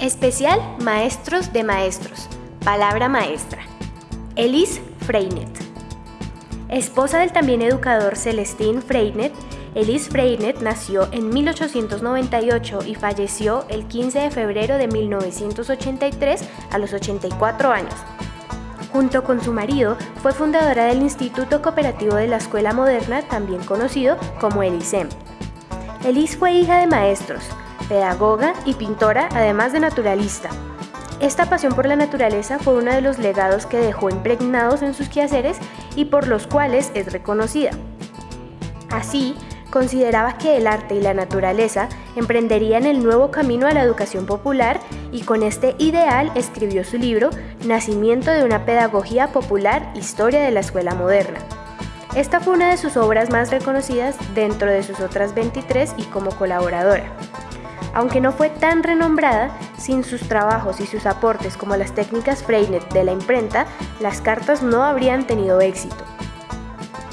Especial Maestros de Maestros. Palabra maestra. Elise Freinet. Esposa del también educador Celestín Freinet, Elise Freinet nació en 1898 y falleció el 15 de febrero de 1983 a los 84 años. Junto con su marido, fue fundadora del Instituto Cooperativo de la Escuela Moderna, también conocido como el ISEM. Elise fue hija de maestros, pedagoga y pintora, además de naturalista. Esta pasión por la naturaleza fue uno de los legados que dejó impregnados en sus quehaceres y por los cuales es reconocida. Así, consideraba que el arte y la naturaleza emprenderían el nuevo camino a la educación popular y con este ideal escribió su libro Nacimiento de una pedagogía popular, historia de la escuela moderna. Esta fue una de sus obras más reconocidas dentro de sus otras 23 y como colaboradora. Aunque no fue tan renombrada, sin sus trabajos y sus aportes como las técnicas Freinet de la imprenta, las cartas no habrían tenido éxito.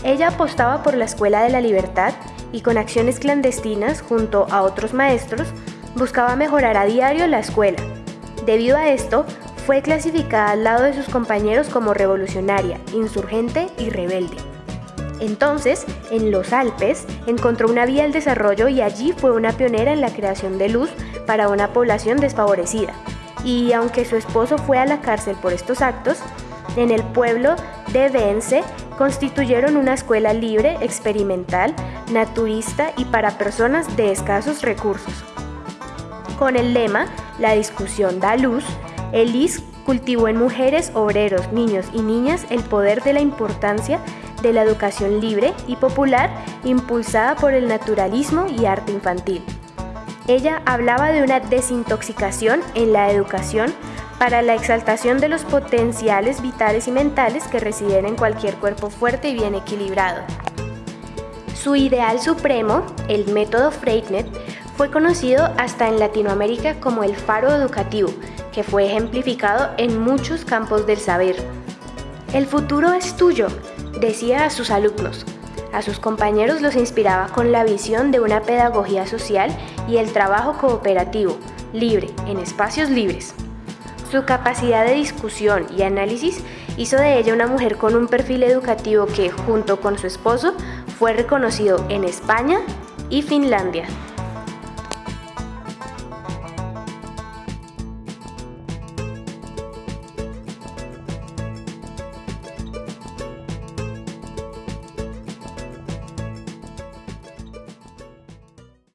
Ella apostaba por la Escuela de la Libertad y con acciones clandestinas junto a otros maestros buscaba mejorar a diario la escuela. Debido a esto, fue clasificada al lado de sus compañeros como revolucionaria, insurgente y rebelde. Entonces, en los Alpes, encontró una vía al desarrollo y allí fue una pionera en la creación de luz para una población desfavorecida. Y aunque su esposo fue a la cárcel por estos actos, en el pueblo de Vence constituyeron una escuela libre, experimental, naturista y para personas de escasos recursos. Con el lema La discusión da luz, Elis cultivó en mujeres, obreros, niños y niñas el poder de la importancia de la educación libre y popular impulsada por el naturalismo y arte infantil. Ella hablaba de una desintoxicación en la educación para la exaltación de los potenciales vitales y mentales que residen en cualquier cuerpo fuerte y bien equilibrado. Su ideal supremo, el método Freinet, fue conocido hasta en Latinoamérica como el faro educativo, que fue ejemplificado en muchos campos del saber. El futuro es tuyo, decía a sus alumnos. A sus compañeros los inspiraba con la visión de una pedagogía social y el trabajo cooperativo, libre, en espacios libres. Su capacidad de discusión y análisis hizo de ella una mujer con un perfil educativo que, junto con su esposo, fue reconocido en España y Finlandia.